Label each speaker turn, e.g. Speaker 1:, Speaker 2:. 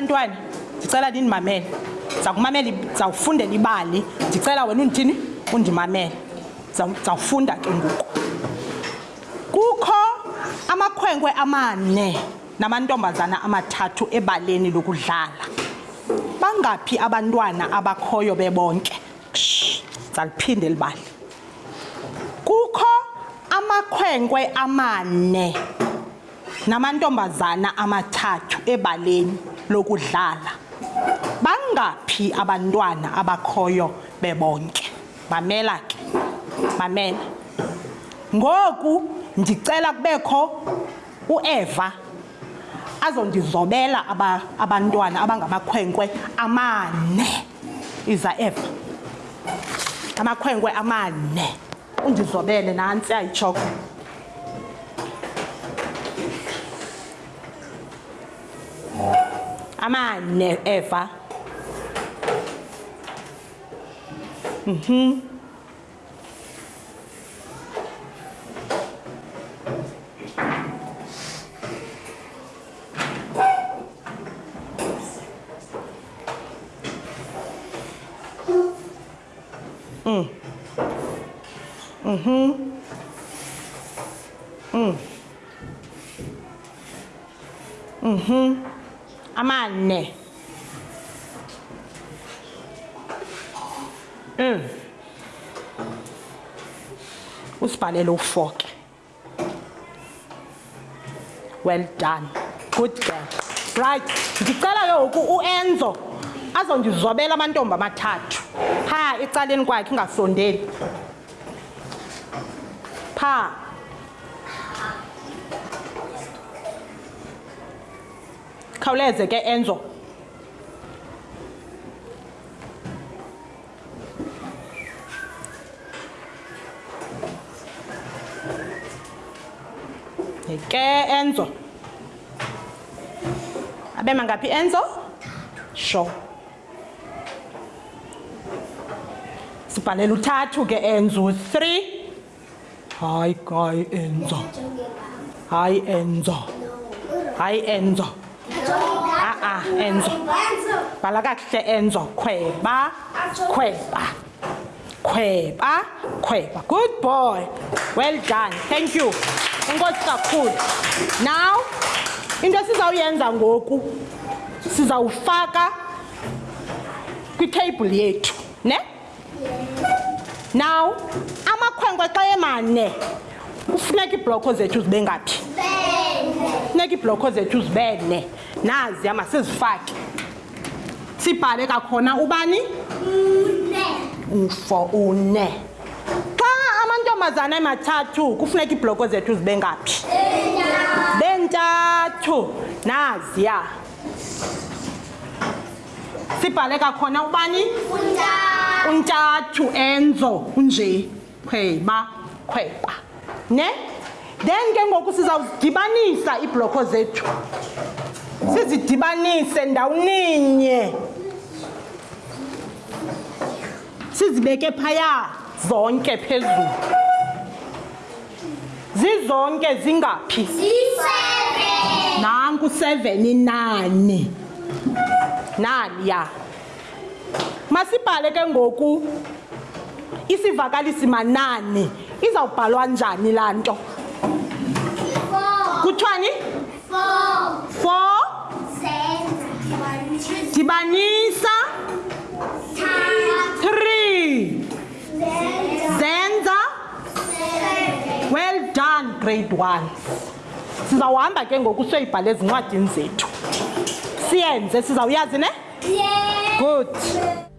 Speaker 1: bantwana ndicela nindimamele zawukumamela zawufundela ibali. Ndicela wena undithini undimamele. Zawufunda ke ngoku. Kukho amakhwenkwe amane namantombazana amathathu ebaleni lokudlala. Bangaphi abantwana abakhoyo bebonke ndizaliphinde zaliphinde libali kukho amakhwenkwe amane namantombazana amathathu ebaleni lokudlala. Bangaphi abantwana abakhoyo bebonke? Mamela ke mamela. Ngoku ndicela kubekho ueva azondizobela aba, abantwana abangamakhwenkwe amane. Iza eva amakhwenkwe amane. Undizobele nantsi ayitshoko ama ne efa mhm Mm. Mhm. Mm. Mhm. Mm Amane. Mm. Usibhalele u4 ke. Well done. Good girl. Right. Ngicela ke ngoku uEnzo azondizobela amantombi amathathu. Pha ecaleni kwakhe ingasondeli. Pha. Khawuleze ke Enzo. ke Enzo. Abe mangaphi Enzo? Sure. Sibhalela uthathu ke Enzo 3. Hayi hayi Enzo. Hayi Enzo. Hayi Enzo. Ah ah Enzo. Bhala kakuhle Enzo. Khweba. Khweba. Khweba. Khweba. Good boy. Well done. Thank you. Enkosi kakhulu. Now into esizawuyenza ngoku sizawufaka kwitheyibhuli yethu, ne? Now amakhwenkwe xa emane kufuneka iibhloko zethu zibe ngaphi? Funeka iibhlokho zethu zibe ne. Naziya masizifake. Sibhale kakhona ubani? Ufo une. Xa amantombazana emathathu kufuneka iibhloko zethu zibe ngaphi? Bentathu. Naziya. Sibhale kakhona ubani? untathu enzo unje khweba khweba ne then ke ngoku sizawudibanisa iibhloko zethu. Sizidibanise ndawoninye sizibeke phaya zonke phezulu. Zizonke zingaphi? Nanku 7 nani naniya masibhale ke ngoku isivakalisi manani izawubhalwa njani laa nto? Kuthiwani four. Dibanisa. Three. Zenza. Well done grade one. Sizawuhamba ke ngoku siyoyibhala ezincwadini zethu. Siyenze sizawuyazi ne? Good.